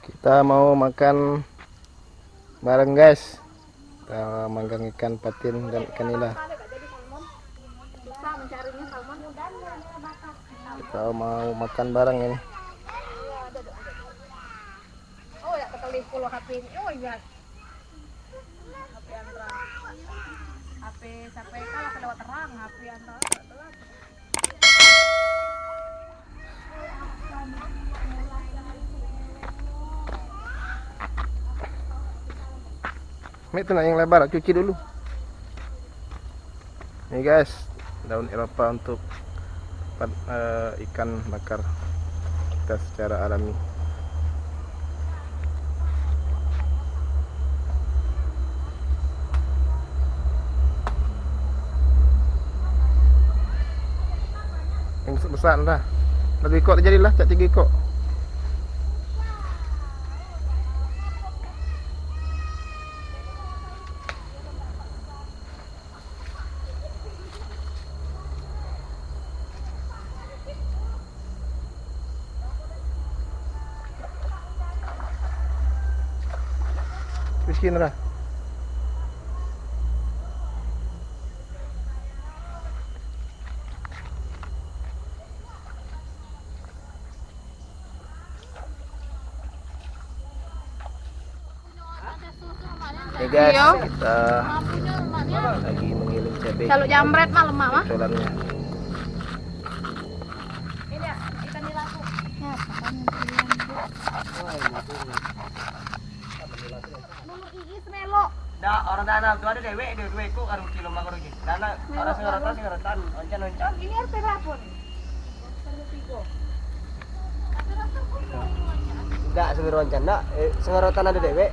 Kita mau makan bareng guys. Kita manggang ikan patin dan ikan nila. Kita mau makan bareng ini. Oh ya HP. Oh iya. Sampai kalah kelewat terang HP Andra. Ini tuh nak yang lebar, cuci dulu. Nih guys, daun Eropa untuk eh, ikan bakar kita secara alami. Yang besar, besar dah. Lebih kok jadilah, cak tiga kok. Miskin dah. Nih guys, Iya. kita lagi mengiling cabai. Kalau jambret mah lemak mah. Colannya. Ini ya, ikan nila tuh. Ya, Da orang tanah tu ada dewek dia dua ekor karo kilo mak rugi. Dana orang sing rata sing rata oncan oncan. Ini berapa nih? Enggak sing oncan nak eh, sing rata ada dewek.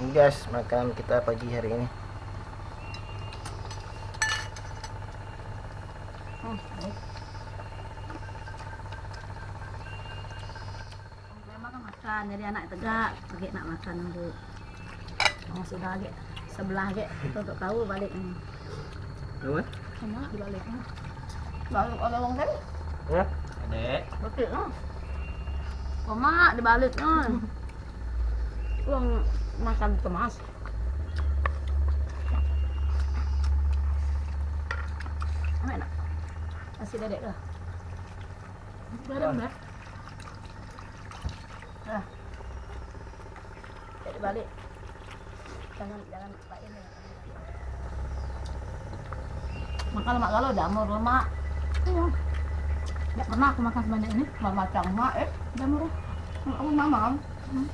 Ini guys, makan kita pagi hari ini. Makan, jadi anak tegak, pakai nak makan bu. Oh, sudah lagi sebelah lagi, untuk tahu balik ini. Apa? Sama di baliknya. Balik ada orang tadi, Ya. Adek. betul lah. Mama di baliknya. Uang makan kemas. Enak? Masih dedek dah. Garam dah. Dah. Jadi balik. Jangan jangan lain ya. Makan lemak galau jamur lemak. Iya. Tidak pernah aku makan sebanyak ini. Mama macam mak eh jamur. Aku mama. Hmm.